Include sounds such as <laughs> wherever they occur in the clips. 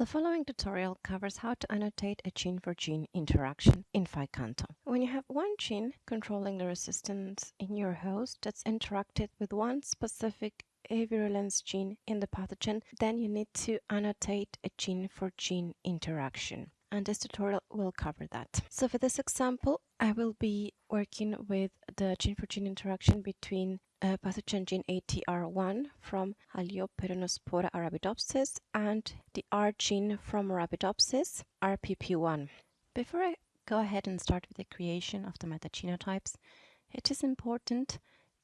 The following tutorial covers how to annotate a gene-for-gene -gene interaction in PHI-Canto. When you have one gene controlling the resistance in your host that's interacted with one specific virulence gene in the pathogen, then you need to annotate a gene-for-gene -gene interaction. And this tutorial will cover that. So for this example, I will be working with the gene-for-gene -gene interaction between pathogen gene ATR1 from Hyaloperonospora arabidopsis and the R gene from Arabidopsis, RPP1. Before I go ahead and start with the creation of the metagenotypes, it is important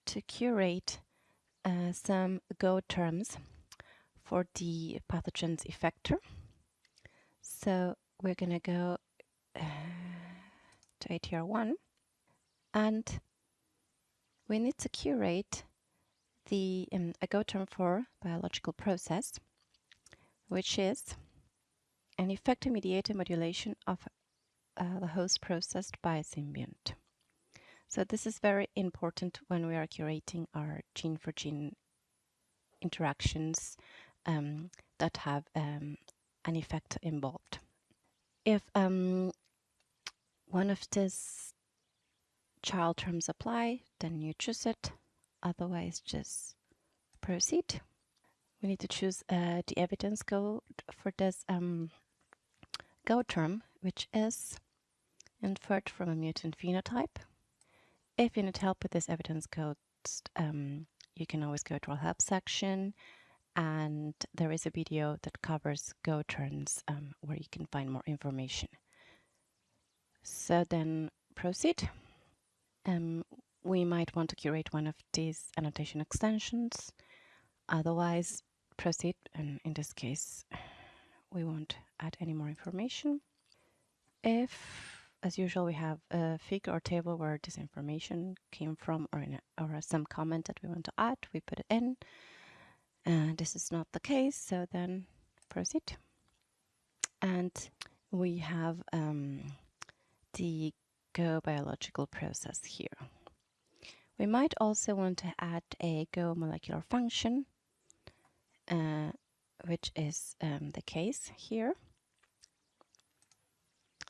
to curate uh, some GO terms for the pathogen's effector. So we're going to go uh, to ATR1 and we need to curate the um, a GO term for biological process, which is an effector-mediated modulation of uh, the host processed by a symbiont. So this is very important when we are curating our gene-for-gene -gene interactions um, that have um, an effect involved. If um, one of these child terms apply, then you choose it. Otherwise, just proceed. We need to choose uh, the evidence code for this um, GO term, which is inferred from a mutant phenotype. If you need help with this evidence code, um, you can always go to our help section and there is a video that covers GO terms um, where you can find more information. So then proceed. Um, we might want to curate one of these annotation extensions. Otherwise, proceed. And in this case, we won't add any more information. If, as usual, we have a figure or table where this information came from or, a, or some comment that we want to add, we put it in. And this is not the case, so then proceed. And we have um, the GO biological process here. We might also want to add a GO molecular function, uh, which is um, the case here.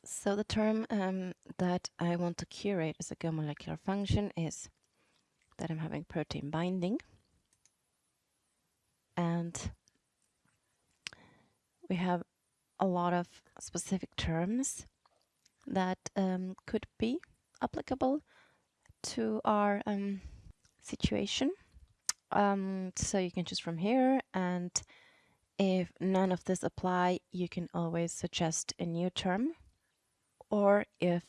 So the term um, that I want to curate as a Go molecular function is that I'm having protein binding. And we have a lot of specific terms that um, could be applicable to our um, situation. Um, so you can choose from here and if none of this apply, you can always suggest a new term. Or if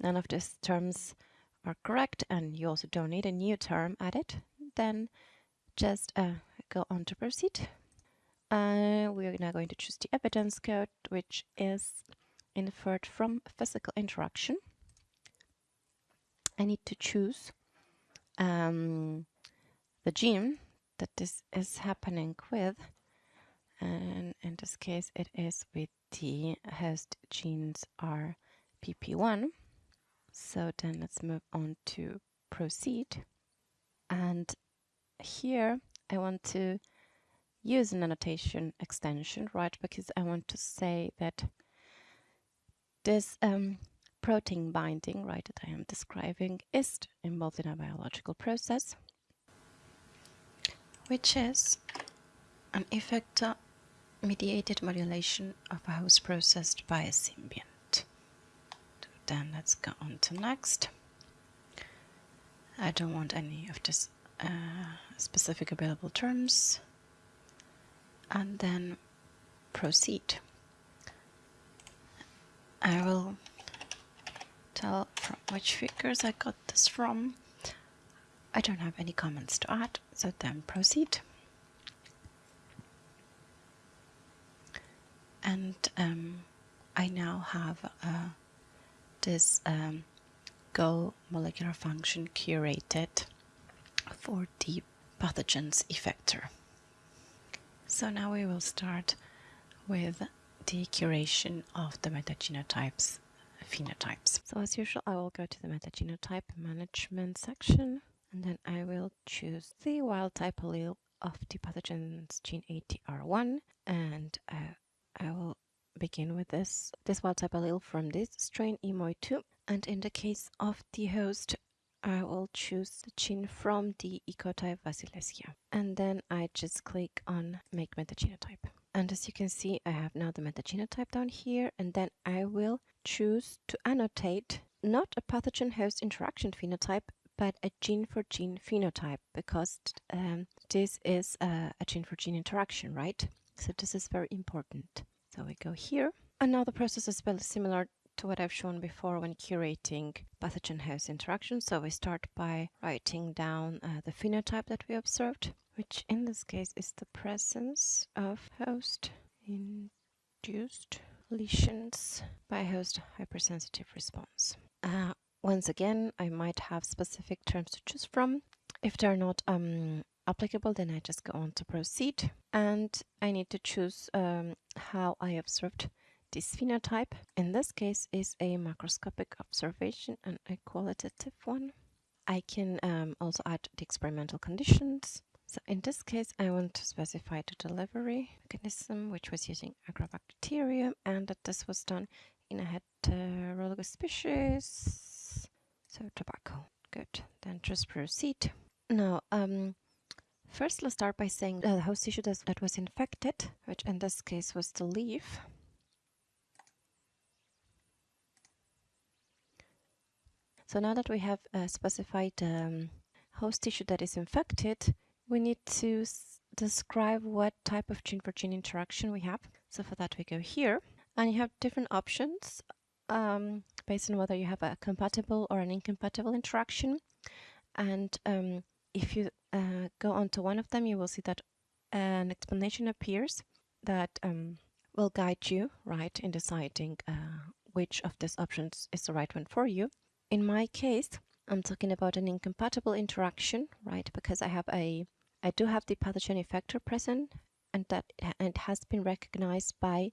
none of these terms are correct and you also don't need a new term added, then just uh, go on to proceed. Uh, we are now going to choose the evidence code, which is inferred from physical interaction. I need to choose um, the gene that this is happening with. And in this case it is with the host genes are PP1 so then let's move on to proceed. And here I want to use an annotation extension right? Because I want to say that this um, protein binding, right, that I am describing is involved in a biological process, which is an effector mediated modulation of a host processed by a symbiont. Then let's go on to next. I don't want any of this uh, specific available terms. And then proceed. I will tell from which figures I got this from. I don't have any comments to add, so then proceed. And um, I now have uh, this um, GO molecular function curated for the pathogens effector. So now we will start with the curation of the metagenotypes phenotypes. So as usual, I will go to the metagenotype management section and then I will choose the wild type allele of the pathogen's gene ATR1 and uh, I will begin with this, this wild type allele from this strain Emoy2. And in the case of the host, I will choose the gene from the ecotype Wassilewskija. And then I just click on make metagenotype. And as you can see, I have now the metagenotype down here, and then I will choose to annotate not a pathogen host interaction phenotype, but a gene for gene phenotype because um, this is a, a gene for gene interaction, right? So this is very important. So we go here. And now the process is very similar to what I've shown before when curating pathogen host interaction. So we start by writing down uh, the phenotype that we observed, which in this case is the presence of host induced lesions by host hypersensitive response. Uh, once again, I might have specific terms to choose from. If they're not um, applicable, then I just go on to proceed. And I need to choose um, how I observed this phenotype. In this case is a macroscopic observation and a qualitative one. I can um, also add the experimental conditions. So in this case, I want to specify the delivery mechanism, which was using agrobacterium, and that this was done in a heterologous species. So tobacco. Good. Then just proceed. Now, um, first let's start by saying the host tissue that was infected, which in this case was the leaf. So now that we have uh, specified the um, host tissue that is infected, we need to describe what type of gene-for-gene -gene interaction we have. So for that we go here and you have different options um, based on whether you have a compatible or an incompatible interaction. And um, if you uh, go onto one of them, you will see that an explanation appears that um, will guide you, right, in deciding uh, which of these options is the right one for you. In my case, I'm talking about an incompatible interaction, right? Because I have a, I do have the pathogen effector present, and that and it has been recognized by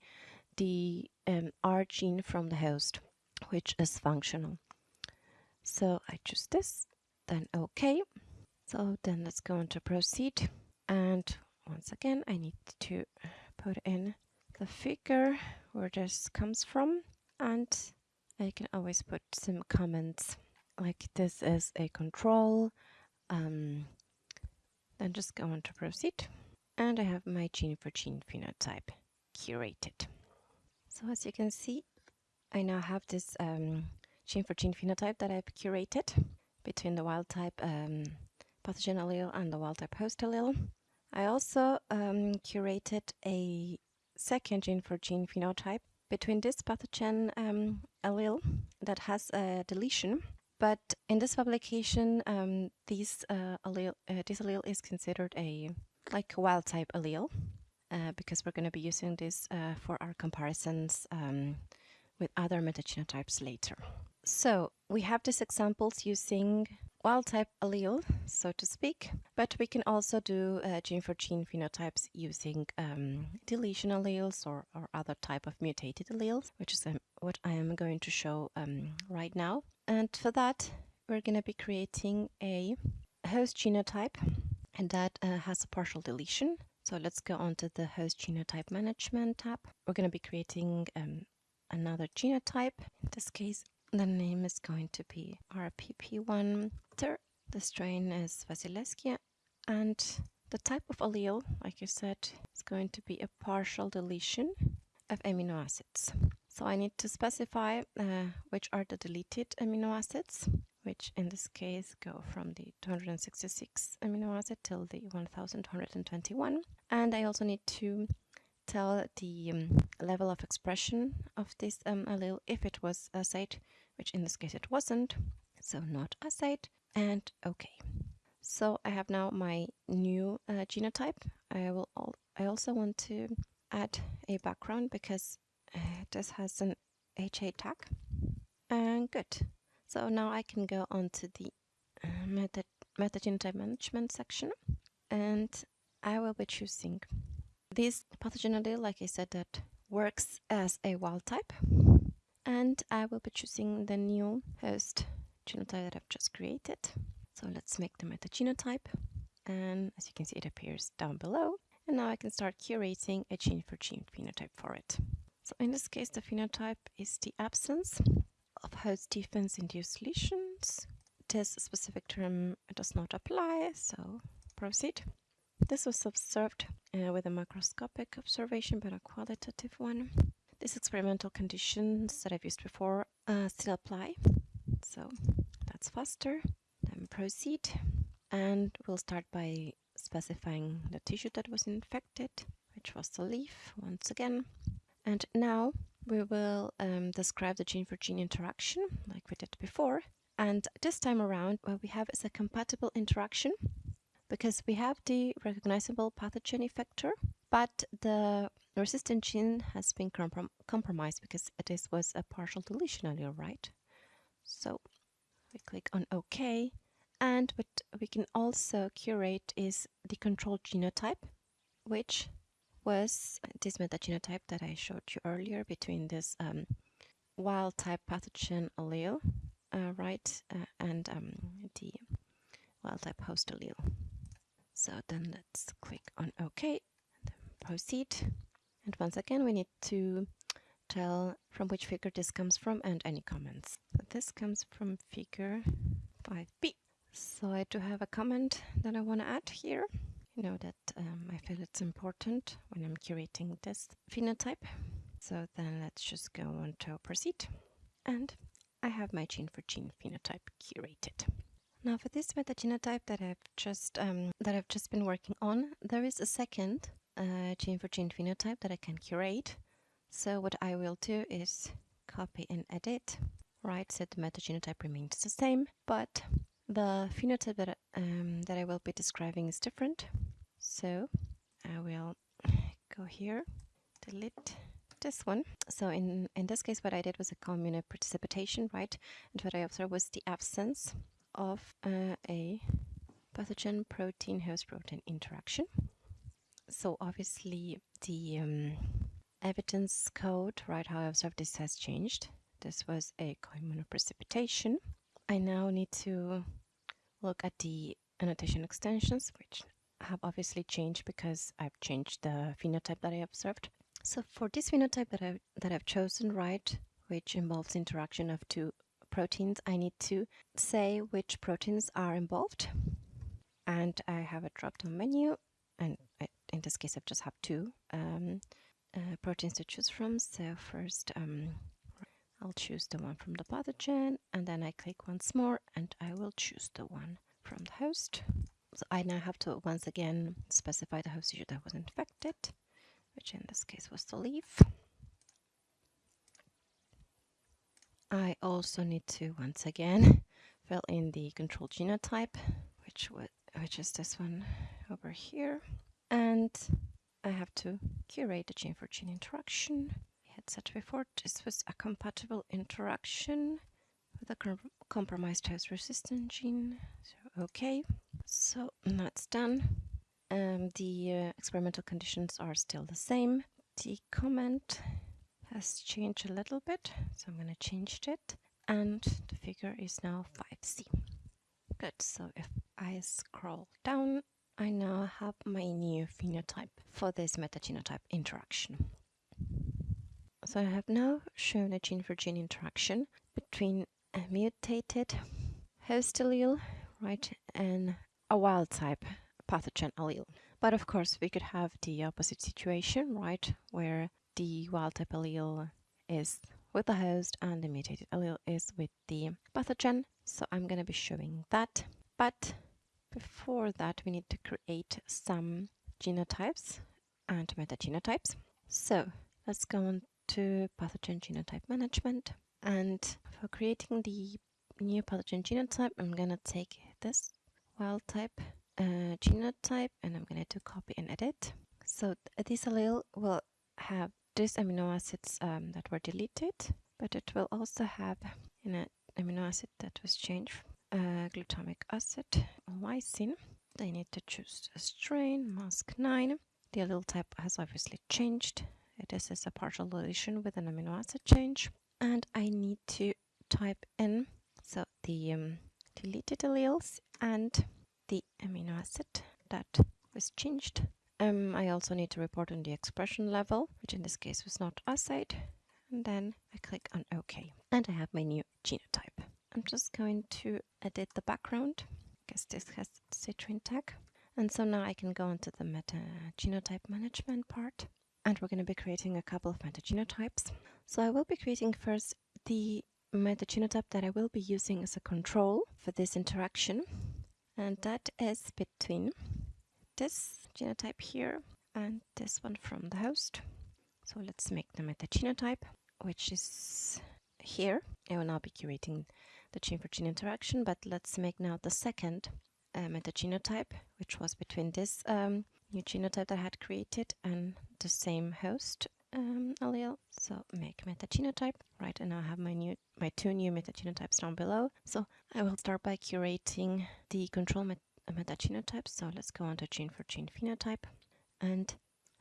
the um, R gene from the host, which is functional. So I choose this, then OK. So then let's go on to proceed. And once again, I need to put in the figure where this comes from and I can always put some comments like this is a control. Um, then just go on to proceed. And I have my gene for gene phenotype curated. So as you can see, I now have this um, gene for gene phenotype that I've curated between the wild type um, pathogen allele and the wild type host allele. I also um, curated a second gene for gene phenotype between this pathogen um, allele that has a deletion. But in this publication, um, this, uh, allele, uh, this allele is considered a like wild type allele uh, because we're going to be using this uh, for our comparisons um, with other metagenotypes later. So we have these examples using wild type allele, so to speak, but we can also do uh, gene for gene phenotypes using um, deletion alleles or, or other type of mutated alleles, which is um, what I am going to show um, right now. And for that, we're going to be creating a host genotype and that uh, has a partial deletion. So let's go on to the host genotype management tab. We're going to be creating um, another genotype. In this case, the name is going to be RPP1. The strain is Wassilewskija and the type of allele, like you said, is going to be a partial deletion of amino acids. So I need to specify uh, which are the deleted amino acids, which in this case go from the 266 amino acid till the 1221. And I also need to tell the um, level of expression of this um, allele if it was assayed, which in this case it wasn't, so not assayed, and okay. So I have now my new uh, genotype. I will. Al I also want to add a background because this has an HA tag. And good. So now I can go on to the uh, meta metagenotype management section and I will be choosing this pathogen allele, like I said, that works as a wild type. And I will be choosing the new host genotype that I've just created. So let's make the metagenotype. And as you can see, it appears down below. And now I can start curating a gene for gene phenotype for it. So in this case, the phenotype is the absence of host defense-induced lesions. This specific term does not apply, so proceed. This was observed uh, with a macroscopic observation, but a qualitative one. These experimental conditions that I've used before uh, still apply, so that's faster. Then proceed, and we'll start by specifying the tissue that was infected, which was the leaf once again. And now we will um, describe the gene for gene interaction like we did before. And this time around, what we have is a compatible interaction because we have the recognizable pathogen effector, but the resistant gene has been comprom compromised because this was a partial deletion allele, right? So we click on OK. And what we can also curate is the control genotype, which was this metagenotype that I showed you earlier between this um, wild type pathogen allele, uh, right, uh, and um, the wild type host allele. So then let's click on OK, proceed. And once again, we need to tell from which figure this comes from and any comments. So this comes from figure 5b. So I do have a comment that I want to add here. Know that um, I feel it's important when I'm curating this phenotype. So then let's just go on to proceed. And I have my gene for gene phenotype curated. Now for this metagenotype that I've just um, that I've just been working on, there is a second uh, gene for gene phenotype that I can curate. So what I will do is copy and edit, right? So the metagenotype remains the same, but the phenotype that, um, that I will be describing is different. So I will <laughs> go here, delete this one. So in, in this case, what I did was a co-immunoprecipitation, right? And what I observed was the absence of uh, a pathogen protein host protein interaction. So obviously the um, evidence code, right, how I observed this has changed. This was a precipitation. I now need to look at the annotation extensions, which have obviously changed because I've changed the phenotype that I observed. So for this phenotype that, I, that I've chosen, right, which involves interaction of two proteins, I need to say which proteins are involved. And I have a drop-down menu, and I, in this case, I just have two um, uh, proteins to choose from. So first, um, I'll choose the one from the pathogen, and then I click once more, and I will choose the one from the host. So I now have to once again specify the host tissue that was infected, which in this case was the leaf. I also need to once again <laughs> fill in the control genotype, which would which is this one over here. And I have to curate the gene for gene interaction. Said before this was a compatible interaction with a com compromised host resistant gene. So okay. So that's done. Um, the uh, experimental conditions are still the same. The comment has changed a little bit, so I'm going to change it. And the figure is now 5C. Good, so if I scroll down, I now have my new phenotype for this metagenotype interaction. So I have now shown a gene for gene interaction between a mutated host allele, right, and a wild type pathogen allele. But of course, we could have the opposite situation, right, where the wild type allele is with the host and the mutated allele is with the pathogen. So I'm going to be showing that. But before that, we need to create some genotypes and metagenotypes. So let's go on to pathogen genotype management. And for creating the new pathogen genotype, I'm going to take this wild type uh, genotype and I'm going to do copy and edit. So this allele will have these amino acids um, that were deleted, but it will also have an amino acid that was changed, uh, glutamic acid, lysine. They need to choose a strain, Maks9. The allele type has obviously changed. This is a partial deletion with an amino acid change. And I need to type in so the um, deleted alleles and the amino acid that was changed um, I also need to report on the expression level, which in this case was not assayed. And then I click on OK. And I have my new genotype. I'm just going to edit the background because this has Citrine tag. And so now I can go into the meta genotype management part. And we're going to be creating a couple of meta genotypes. So I will be creating first the meta genotype that I will be using as a control for this interaction. And that is between this genotype here and this one from the host. So let's make the meta genotype, which is here. I will now be curating the gene for gene interaction, but let's make now the second uh, meta genotype, which was between this um, new genotype that I had created and the same host um, allele. So make meta genotype. Right, and I have my new my two new meta genotypes down below. So I will start by curating the control met meta. So let's go on to gene for gene phenotype. And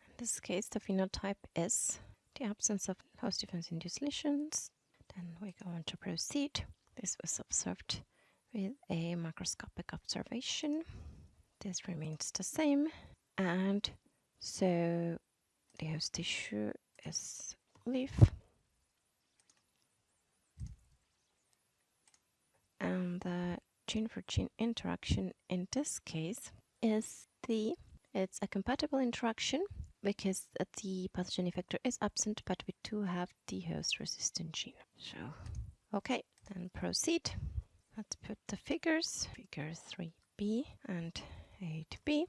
in this case, the phenotype is the absence of host defense induced lesions. Then we go on to proceed. This was observed with a macroscopic observation. This remains the same. And so the host tissue is leaf. And the gene for gene interaction in this case is the, it's a compatible interaction because the pathogen effector is absent, but we do have the host resistant gene. So, okay, then proceed. Let's put the figures, figure 3b and 8b.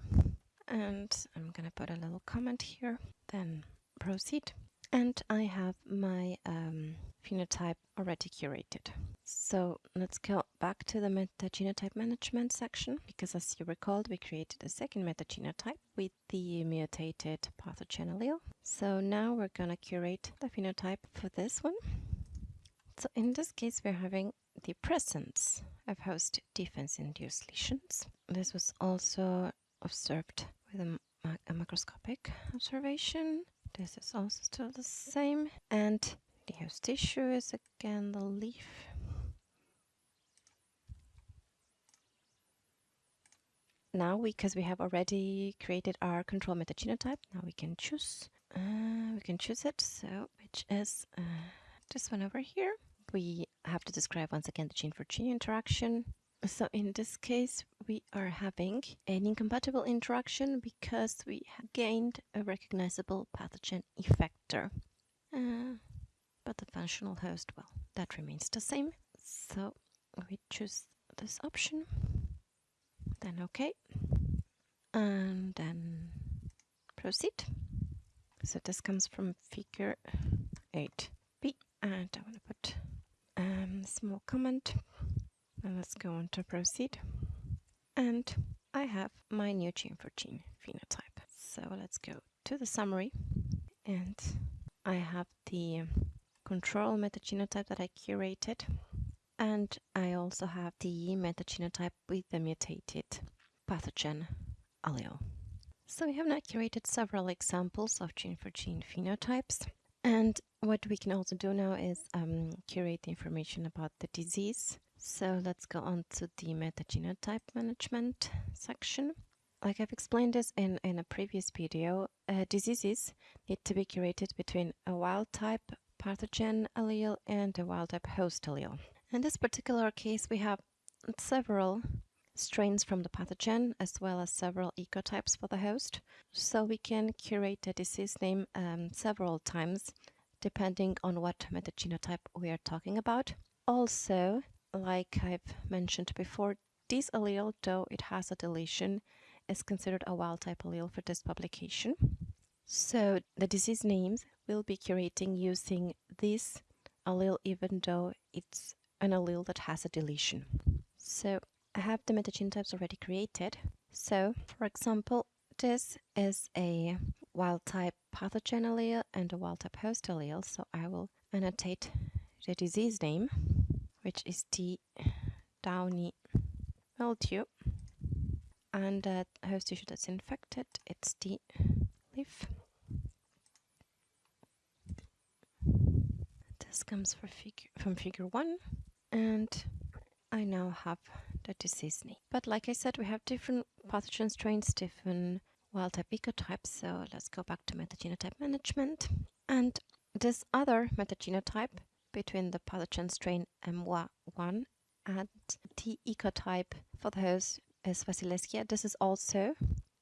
And I'm gonna put a little comment here, then proceed. And I have my um, phenotype already curated. So let's go back to the metagenotype management section because as you recalled, we created a second metagenotype with the mutated pathogen allele. So now we're going to curate the phenotype for this one. So in this case, we're having the presence of host defense-induced lesions. This was also observed with a, a macroscopic observation. This is also still the same. And the host tissue is again the leaf now because we, have already created our control metagenotype now we can choose uh, we can choose it so which is uh, this one over here we have to describe once again the gene for gene interaction so in this case we are having an incompatible interaction because we have gained a recognizable pathogen effector. Uh, but the functional host well that remains the same. So we choose this option. Then OK, and then proceed. So this comes from figure 8b, and I want to put um, small comment, let's go on to proceed. And I have my new gene for gene phenotype. So let's go to the summary, and I have the control metagenotype that I curated and I also have the metagenotype with the mutated pathogen allele. So we have now curated several examples of gene for gene phenotypes. And what we can also do now is um, curate information about the disease. So let's go on to the metagenotype management section. Like I've explained this in, in a previous video, uh, diseases need to be curated between a wild type pathogen allele and a wild type host allele. In this particular case, we have several strains from the pathogen as well as several ecotypes for the host. So we can curate the disease name um, several times depending on what metagenotype we are talking about. Also, like I've mentioned before, this allele, though it has a deletion, is considered a wild type allele for this publication. So the disease names will be curating using this allele even though it's an allele that has a deletion. So I have the metagenotypes already created. So for example, this is a wild type pathogen allele and a wild type host allele. So I will annotate the disease name, which is the downy mildew. And the host tissue that's infected, it's the leaf. This comes figure, from figure one and I now have the disease name. But like I said, we have different pathogen strains, different wild type ecotype. So let's go back to metagenotype management. And this other metagenotype between the pathogen strain Emwa1 and the ecotype for the host is Wassilewskija. This is also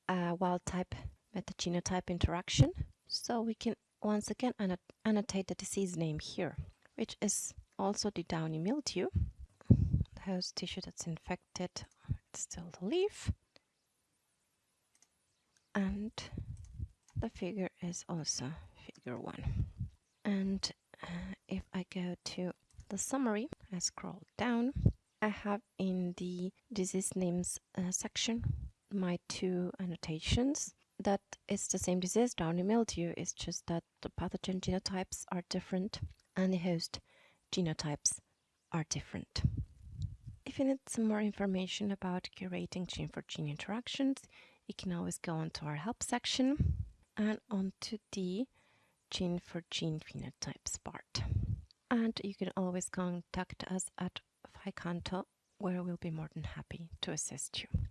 a wild type metagenotype interaction. So we can once again annotate the disease name here, which is also the downy mildew. The host tissue that's infected, it's still the leaf. And the figure is also figure one. And uh, if I go to the summary, I scroll down, I have in the disease names uh, section my two annotations that it's the same disease, downy mildew, it's just that the pathogen genotypes are different and the host genotypes are different. If you need some more information about curating gene for gene interactions, you can always go onto our help section and onto the gene for gene phenotypes. And you can always contact us at PHI-Canto, where we'll be more than happy to assist you.